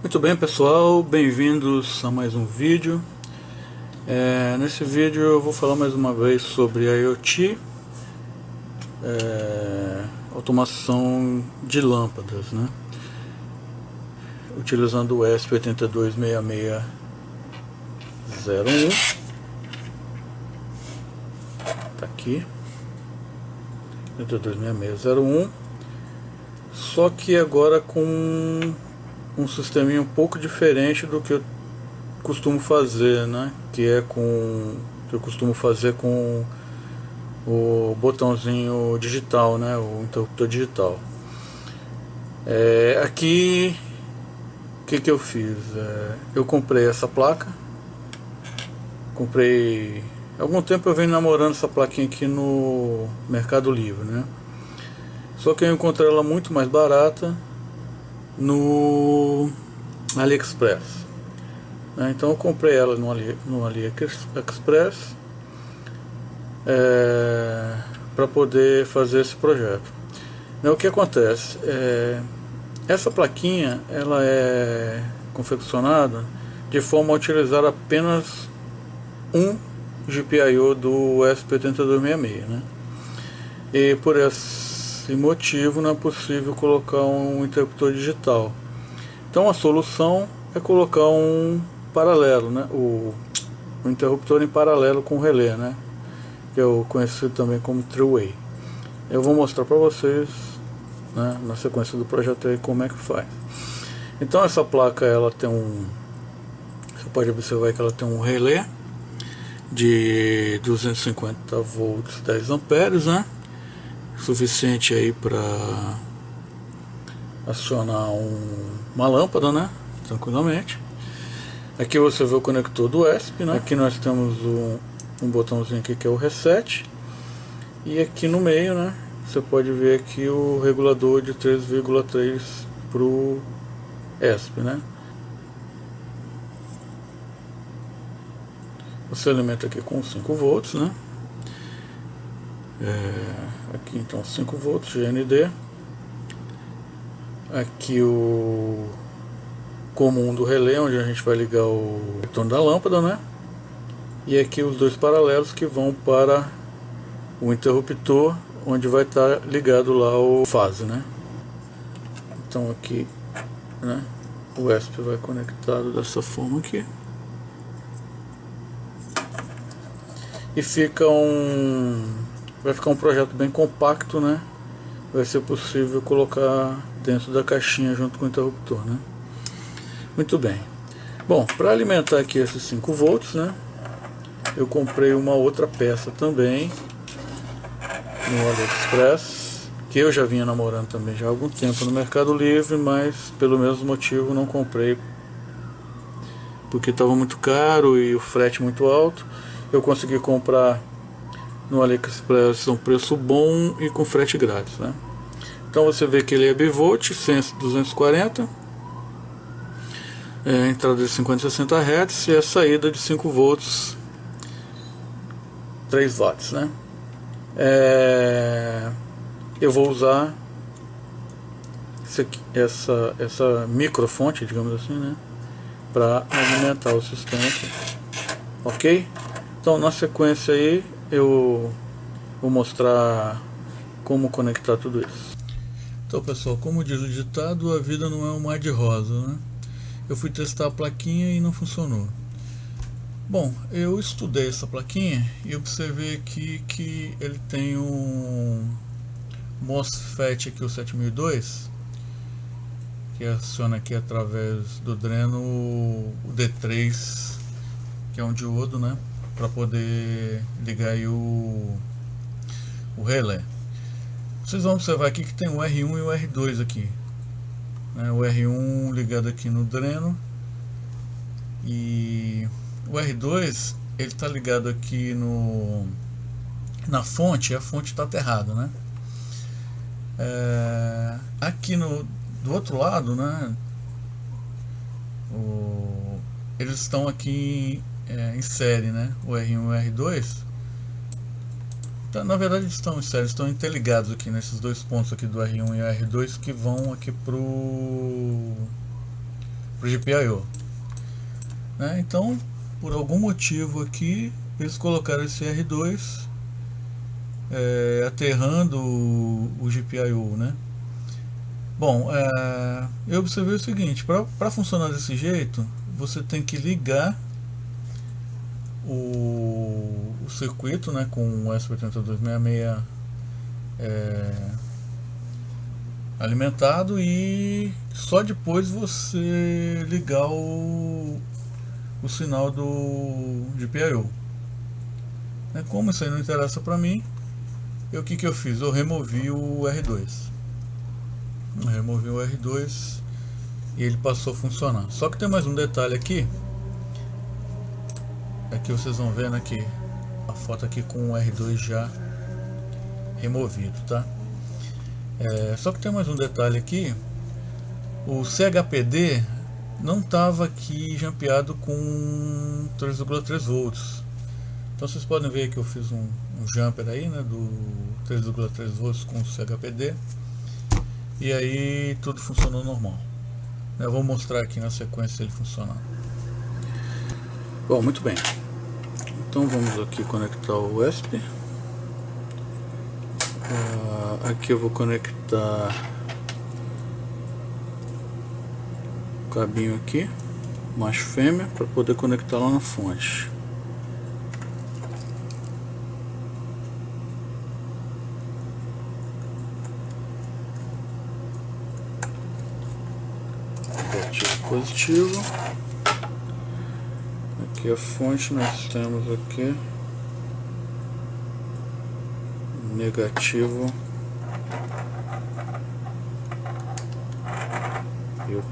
Muito bem pessoal, bem-vindos a mais um vídeo. É, Nesse vídeo eu vou falar mais uma vez sobre IoT é, Automação de lâmpadas né? Utilizando o ESP826601 Tá aqui. 826601 Só que agora com um sisteminha um pouco diferente do que eu costumo fazer, né? Que é com que eu costumo fazer com o botãozinho digital, né? O interruptor digital. É, aqui, o que que eu fiz? É, eu comprei essa placa. Comprei algum tempo eu venho namorando essa plaquinha aqui no Mercado Livre, né? Só que eu encontrei ela muito mais barata no AliExpress. Né? Então eu comprei ela no, Ali, no AliExpress é, para poder fazer esse projeto. Né, o que acontece? É, essa plaquinha ela é confeccionada de forma a utilizar apenas um GPIO do SP8266. Né? E por essa esse motivo não é possível colocar um interruptor digital. Então a solução é colocar um paralelo, né? o, o interruptor em paralelo com o relé, né? que é o conhecido também como three-way. Eu vou mostrar para vocês né, na sequência do projeto aí como é que faz. Então essa placa ela tem um, você pode observar que ela tem um relé de 250 volts 10 amperes, né? Suficiente aí para acionar um, uma lâmpada, né? Tranquilamente. Aqui você vê o conector do ESP, né? Aqui nós temos um, um botãozinho aqui que é o reset. E aqui no meio, né? Você pode ver aqui o regulador de 3,3 para o ESP, né? Você alimenta aqui com 5 volts, né? É, aqui então 5 volts GND aqui o comum do relé onde a gente vai ligar o retorno da lâmpada né? E aqui os dois paralelos que vão para o interruptor onde vai estar ligado lá o fase né? Então aqui né? O ESP vai conectado dessa forma aqui. E fica um vai ficar um projeto bem compacto, né? Vai ser possível colocar dentro da caixinha junto com o interruptor, né? Muito bem. Bom, para alimentar aqui esses 5 volts, né? Eu comprei uma outra peça também no AliExpress, que eu já vinha namorando também já há algum tempo no Mercado Livre, mas pelo mesmo motivo não comprei porque estava muito caro e o frete muito alto. Eu consegui comprar no AliExpress é um preço bom e com frete grátis, né? Então você vê que ele é bivolt, senso 240, é, entrada de 50 e 60 Hz e a saída de 5 volts, 3 watts, né? É, eu vou usar essa, essa microfonte, digamos assim, né? Para alimentar o sistema aqui. Ok? Então na sequência aí eu vou mostrar como conectar tudo isso. Então pessoal, como diz o ditado, a vida não é um mar de rosa, né? Eu fui testar a plaquinha e não funcionou. Bom, eu estudei essa plaquinha e observei aqui que ele tem um MOSFET aqui, o 7002, que aciona aqui através do dreno o D3, que é um diodo, né? Para poder ligar o, o relé. Vocês vão observar aqui que tem o R1 e o R2 aqui. Né? O R1 ligado aqui no dreno e o R2 ele está ligado aqui no na fonte, a fonte está aterrada, né? É, aqui no do outro lado, né? O, eles estão aqui é, em série, né? O R1 e o R2. Então, na verdade estão em estão interligados aqui nesses dois pontos aqui do R1 e R2 que vão aqui pro o GPIO. Né? Então, por algum motivo aqui, eles colocaram esse R2 é, aterrando o, o GPIO, né? Bom, é, eu observei o seguinte, para funcionar desse jeito, você tem que ligar o, o circuito né, com o S8266 é, alimentado e só depois você ligar o, o sinal do GPIO. É, como isso aí não interessa para mim, eu, o que, que eu fiz? Eu removi o R2. Eu removi o R2 e ele passou a funcionar. Só que tem mais um detalhe aqui. Aqui vocês vão vendo aqui a foto aqui com o R2 já removido, tá? É, só que tem mais um detalhe aqui. O CHPD não estava aqui jampeado com 3,3 volts. Então vocês podem ver que eu fiz um, um jumper aí, né, do 3,3 volts com CHPD. E aí tudo funcionou normal. Eu vou mostrar aqui na sequência ele funcionando. Bom, muito bem. Então vamos aqui conectar o USB. Uh, ah, aqui eu vou conectar o cabinho aqui, macho fêmea, para poder conectar lá na fonte. positivo aqui a fonte nós temos aqui. Negativo. E o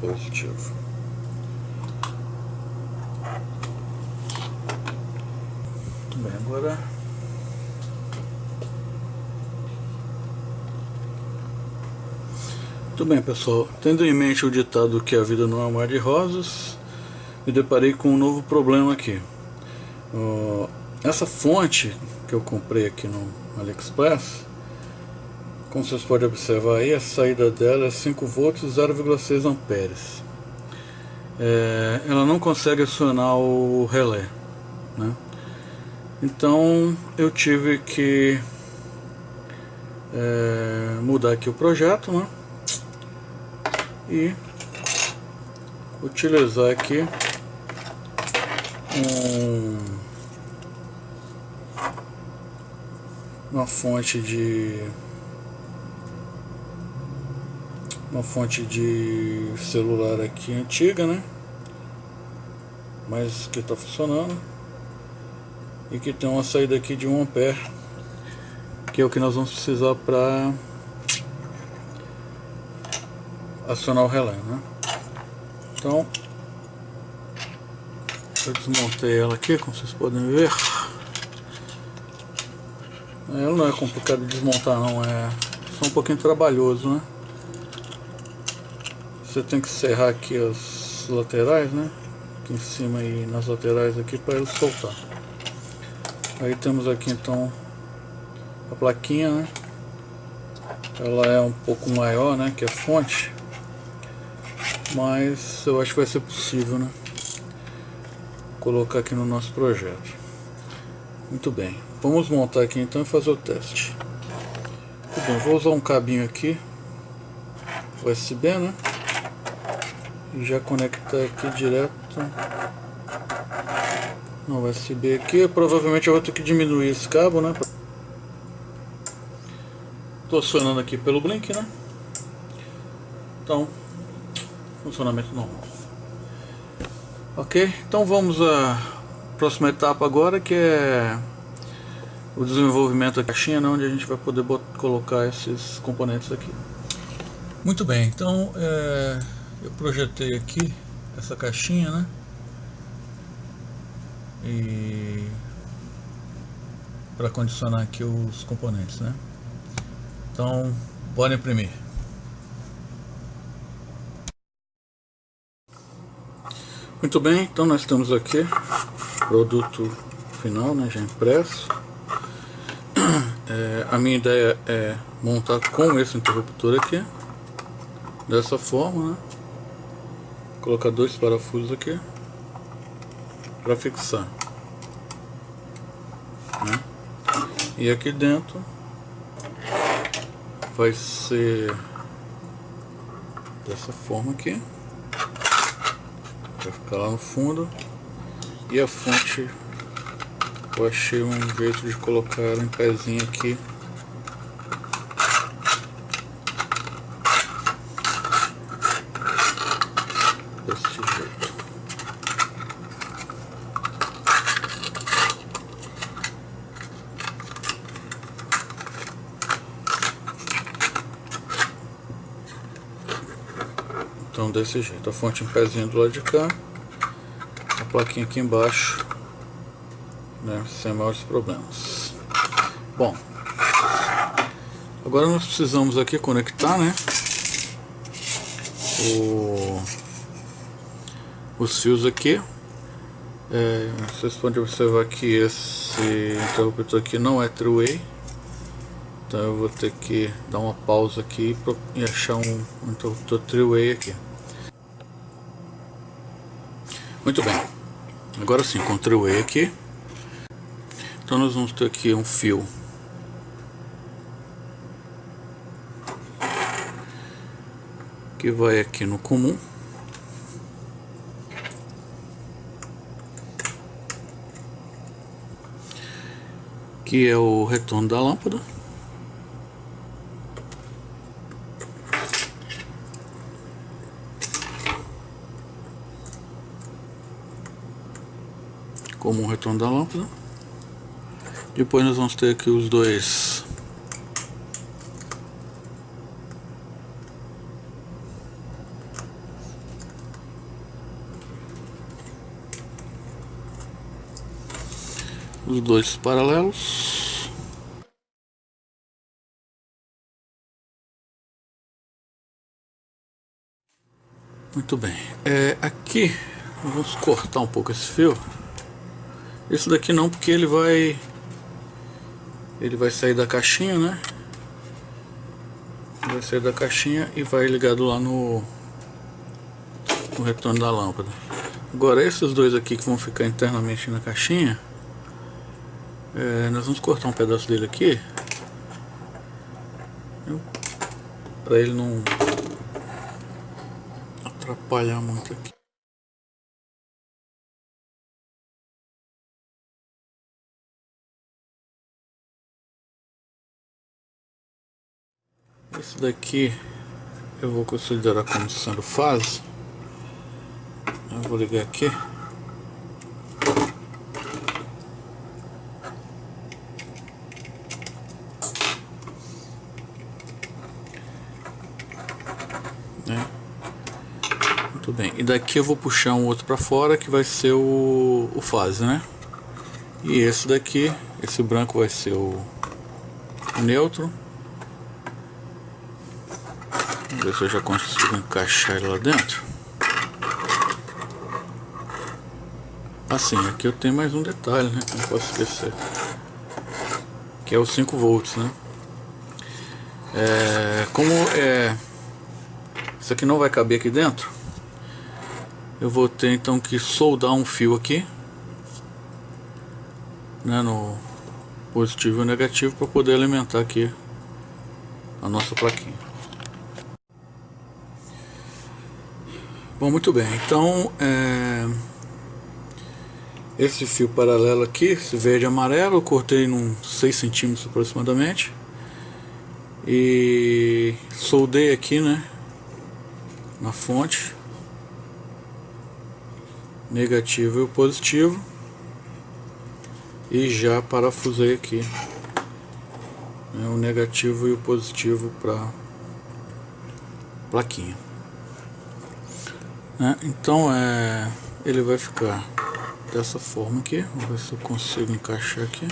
positivo. Bem agora. Muito bem pessoal, tendo em mente o ditado que a vida não é um mar de rosas, me deparei com um novo problema aqui. Uh, essa fonte que eu comprei aqui no AliExpress, como vocês podem observar aí, a saída dela é 5 volts e 0,6 amperes. É, ela não consegue acionar o relé. Né? Então eu tive que é, mudar aqui o projeto, né? e utilizar aqui um, uma fonte de uma fonte de celular aqui antiga, né? Mas que está funcionando e que tem uma saída aqui de 1 ampere que é o que nós vamos precisar para acionar o relé, né? Então, eu desmontei ela aqui, como vocês podem ver. Ela não é complicado de desmontar não, é só um pouquinho trabalhoso, né? Você tem que serrar aqui as laterais, né? Aqui em cima e nas laterais aqui para ele soltar. Aí temos aqui então a plaquinha, né? Ela é um pouco maior, né? Que a fonte mas eu acho que vai ser possível, né? Colocar aqui no nosso projeto. Muito bem, vamos montar aqui então e fazer o teste. Muito bem, vou usar um cabinho aqui, USB, né? E já conectar aqui direto no USB aqui. Provavelmente eu vou ter que diminuir esse cabo, né? Estou acionando aqui pelo Blink, né? Então, funcionamento normal. Ok, então vamos à próxima etapa agora que é o desenvolvimento da caixinha, onde a gente vai poder colocar esses componentes aqui. Muito bem, então é, eu projetei aqui essa caixinha, né? E para condicionar aqui os componentes, né? Então, bora imprimir. Muito bem, então nós temos aqui produto final, né, já impresso. É, a minha ideia é montar com esse interruptor aqui, dessa forma, né? colocar dois parafusos aqui para fixar né? e aqui dentro vai ser dessa forma aqui vai ficar lá no fundo. E a fonte eu achei um jeito de colocar ela em pezinho aqui Então desse jeito, a fonte em pezinho do lado de cá, a plaquinha aqui embaixo, né, sem maiores problemas. Bom, agora nós precisamos aqui conectar, né, o, os fios aqui. É, vocês podem observar que esse interruptor aqui não é three-way então eu vou ter que dar uma pausa aqui e achar um, um interruptor three-way aqui. Muito bem. Agora sim, o three-way aqui. Então nós vamos ter aqui um fio que vai aqui no comum. Que é o retorno da lâmpada. Retorno da lâmpada. Depois nós vamos ter aqui os dois os dois paralelos. Muito bem, é, aqui vamos cortar um pouco esse fio esse daqui não, porque ele vai... Ele vai sair da caixinha, né? Vai sair da caixinha e vai ligado lá no... No retorno da lâmpada. Agora esses dois aqui que vão ficar internamente na caixinha... É, nós vamos cortar um pedaço dele aqui. Para ele não atrapalhar muito aqui. Esse daqui eu vou considerar como sendo fase. Eu vou ligar aqui. Né? Muito bem. E daqui eu vou puxar um outro para fora que vai ser o, o fase, né? E esse daqui, esse branco vai ser o, o neutro ver se eu já consigo encaixar ele lá dentro. Assim, aqui eu tenho mais um detalhe, né? Não posso esquecer. Que é o 5 volts, né? É, como é, isso aqui não vai caber aqui dentro, eu vou ter então que soldar um fio aqui, né, no positivo e negativo para poder alimentar aqui a nossa plaquinha. Bom, muito bem. Então, é... esse fio paralelo aqui, esse verde amarelo, eu cortei num 6 centímetros aproximadamente. E soldei aqui, né, na fonte. Negativo e positivo. E já parafusei aqui né, o negativo e o positivo para plaquinha. Né? Então é, ele vai ficar dessa forma aqui. Vamos ver se eu consigo encaixar aqui.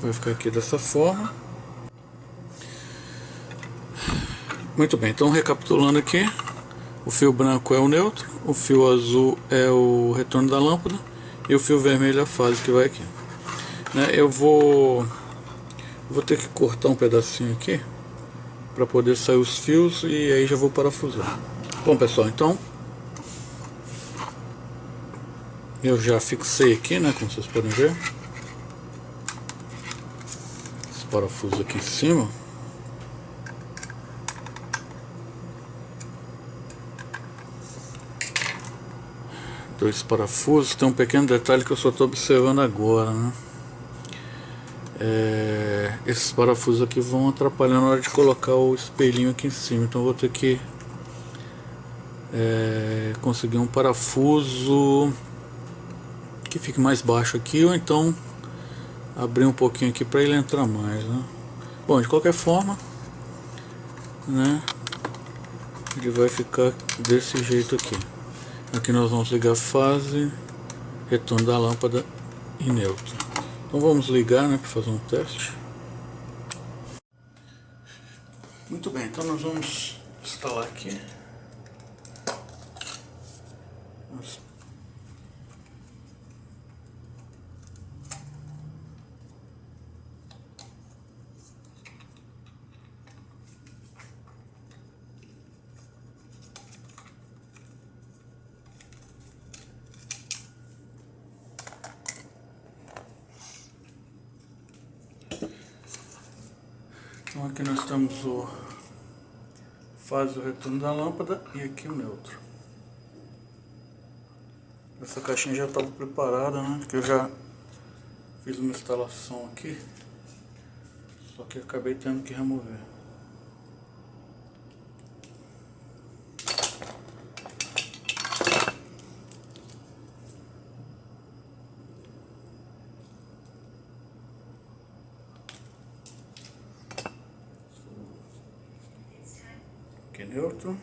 Vai ficar aqui dessa forma. Muito bem, então recapitulando aqui, O fio branco é o neutro, o fio azul é o retorno da lâmpada e o fio vermelho é a fase que vai aqui. Né, eu vou, vou ter que cortar um pedacinho aqui para poder sair os fios e aí já vou parafusar. Bom pessoal, então eu já fixei aqui, né, como vocês podem ver. Esse parafuso aqui em cima. Dois parafusos, tem um pequeno detalhe que eu só estou observando agora, né? É, esses parafusos aqui vão atrapalhar na hora de colocar o espelhinho aqui em cima, então vou ter que é, conseguir um parafuso que fique mais baixo aqui ou então abrir um pouquinho aqui para ele entrar mais né? bom de qualquer forma né ele vai ficar desse jeito aqui aqui nós vamos ligar fase retorno da lâmpada e neutro. Então vamos ligar né para fazer um teste. Muito bem então nós vamos instalar aqui vamos Então aqui nós temos o faz o retorno da lâmpada e aqui o neutro. Essa caixinha já estava preparada, né? Que eu já fiz uma instalação aqui. Só que acabei tendo que remover. aqui neutro.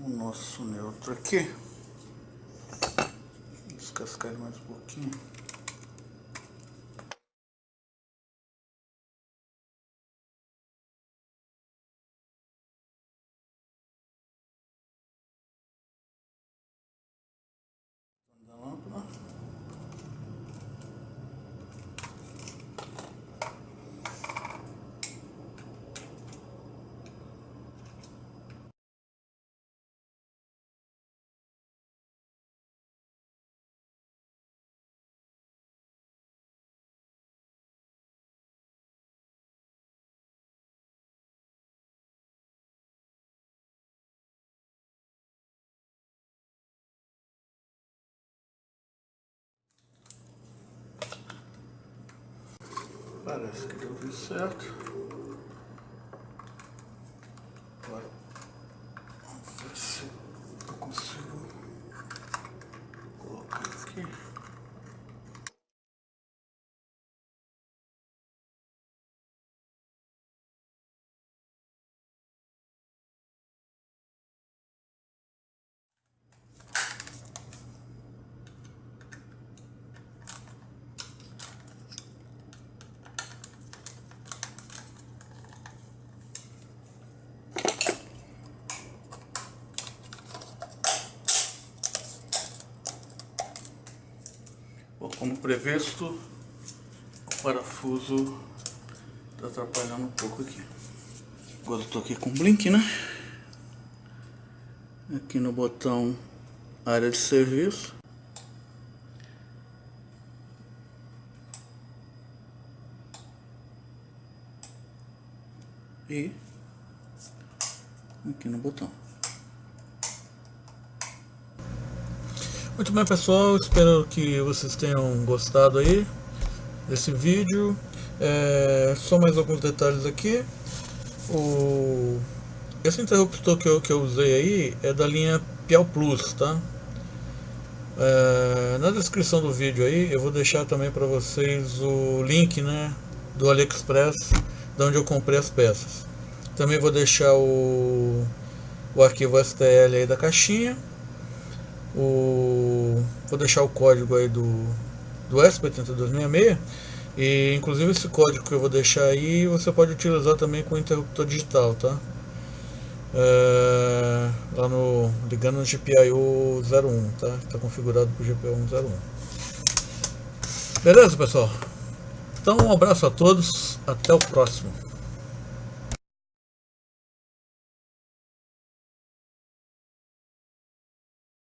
O nosso neutro aqui. Descascar mais um pouquinho. Da lâmpada. Parece que deu tudo certo. Agora, vamos ver se eu consigo colocar aqui. Previsto, o parafuso está atrapalhando um pouco aqui. Agora estou aqui com o blink, né? Aqui no botão área de serviço. E aqui no botão. Muito bem pessoal, espero que vocês tenham gostado aí desse vídeo. É, só mais alguns detalhes aqui. O, esse interruptor que eu, que eu usei aí é da linha Piau Plus, tá? É, na descrição do vídeo aí eu vou deixar também para vocês o link né, do AliExpress, de onde eu comprei as peças. Também vou deixar o, o arquivo STL aí da caixinha o vou deixar o código aí do do ESP8266 e inclusive esse código que eu vou deixar aí você pode utilizar também com interruptor digital tá? É, lá no ligando no GPIO 01 tá? Está configurado para o GPIO 101 beleza pessoal? Então um abraço a todos. Até o próximo.